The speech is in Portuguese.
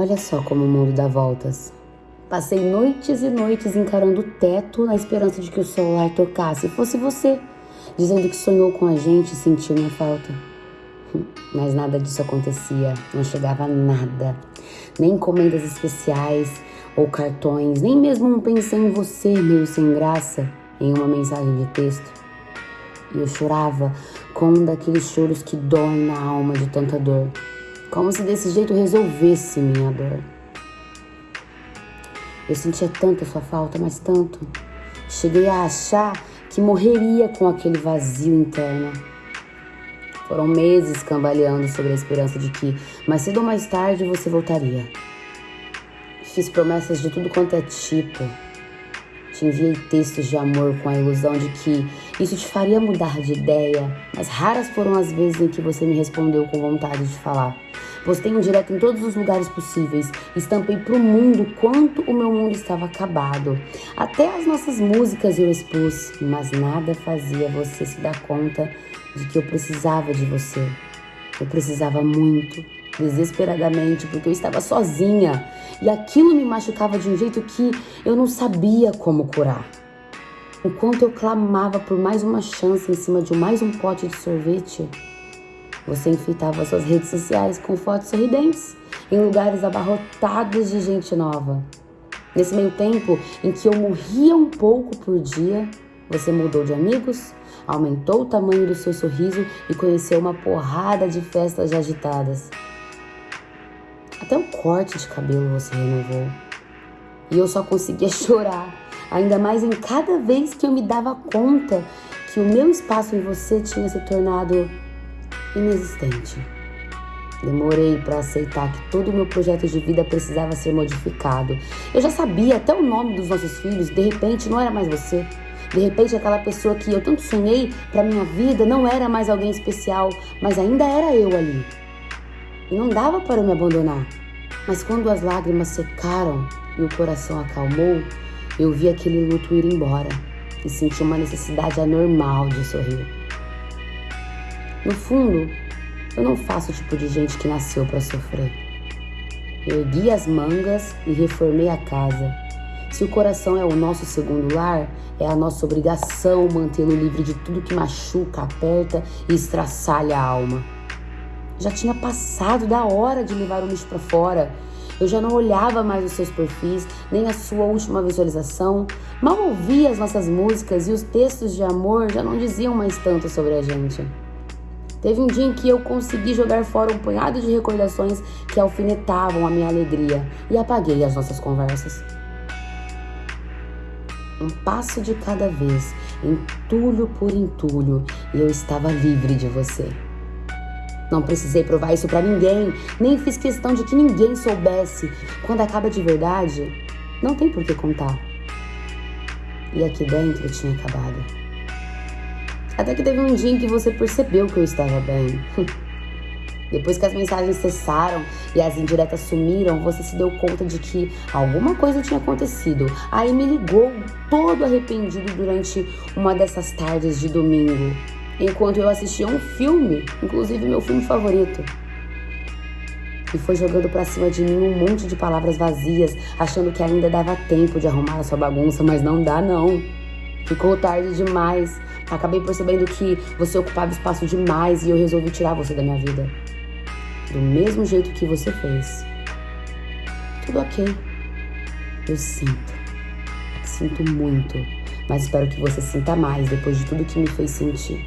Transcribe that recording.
Olha só como o mundo dá voltas. Passei noites e noites encarando o teto na esperança de que o celular tocasse e fosse você, dizendo que sonhou com a gente e sentiu minha falta. Mas nada disso acontecia, não chegava nada. Nem encomendas especiais ou cartões, nem mesmo um pensei em você meio sem graça em uma mensagem de texto. E eu chorava com um daqueles choros que doem na alma de tanta dor, como se desse jeito resolvesse minha dor. Eu sentia tanto a sua falta, mas tanto. Cheguei a achar que morreria com aquele vazio interno. Foram meses cambaleando sobre a esperança de que, mais cedo ou mais tarde, você voltaria. Fiz promessas de tudo quanto é tipo. Te enviei textos de amor com a ilusão de que isso te faria mudar de ideia, mas raras foram as vezes em que você me respondeu com vontade de falar. Postei um direto em todos os lugares possíveis. Estampei pro mundo quanto o meu mundo estava acabado. Até as nossas músicas eu expus, mas nada fazia você se dar conta de que eu precisava de você. Eu precisava muito, desesperadamente, porque eu estava sozinha e aquilo me machucava de um jeito que eu não sabia como curar. Enquanto eu clamava por mais uma chance em cima de mais um pote de sorvete, você enfeitava suas redes sociais com fotos sorridentes em lugares abarrotados de gente nova. Nesse meio tempo em que eu morria um pouco por dia, você mudou de amigos, aumentou o tamanho do seu sorriso e conheceu uma porrada de festas agitadas. Até o corte de cabelo você renovou. E eu só conseguia chorar, ainda mais em cada vez que eu me dava conta que o meu espaço em você tinha se tornado inexistente. Demorei para aceitar que todo o meu projeto de vida precisava ser modificado. Eu já sabia até o nome dos nossos filhos, de repente não era mais você. De repente aquela pessoa que eu tanto sonhei para minha vida não era mais alguém especial, mas ainda era eu ali. Não dava para me abandonar. Mas quando as lágrimas secaram e o coração acalmou, eu vi aquele luto ir embora e senti uma necessidade anormal de sorrir. No fundo, eu não faço o tipo de gente que nasceu para sofrer. Eu ergui as mangas e reformei a casa. Se o coração é o nosso segundo lar, é a nossa obrigação mantê-lo livre de tudo que machuca, aperta e estraçalha a alma. Já tinha passado da hora de levar o lixo para fora. Eu já não olhava mais os seus perfis, nem a sua última visualização. Mal ouvia as nossas músicas e os textos de amor já não diziam mais tanto sobre a gente. Teve um dia em que eu consegui jogar fora um punhado de recordações que alfinetavam a minha alegria e apaguei as nossas conversas. Um passo de cada vez, entulho por entulho, e eu estava livre de você. Não precisei provar isso para ninguém, nem fiz questão de que ninguém soubesse. Quando acaba de verdade, não tem por que contar. E aqui dentro tinha acabado. Até que teve um dia em que você percebeu que eu estava bem. Depois que as mensagens cessaram e as indiretas sumiram, você se deu conta de que alguma coisa tinha acontecido. Aí me ligou, todo arrependido, durante uma dessas tardes de domingo, enquanto eu assistia um filme, inclusive meu filme favorito. E foi jogando pra cima de mim um monte de palavras vazias, achando que ainda dava tempo de arrumar a sua bagunça, mas não dá não. Ficou tarde demais. Acabei percebendo que você ocupava espaço demais e eu resolvi tirar você da minha vida. Do mesmo jeito que você fez. Tudo ok. Eu sinto. Sinto muito. Mas espero que você sinta mais depois de tudo que me fez sentir.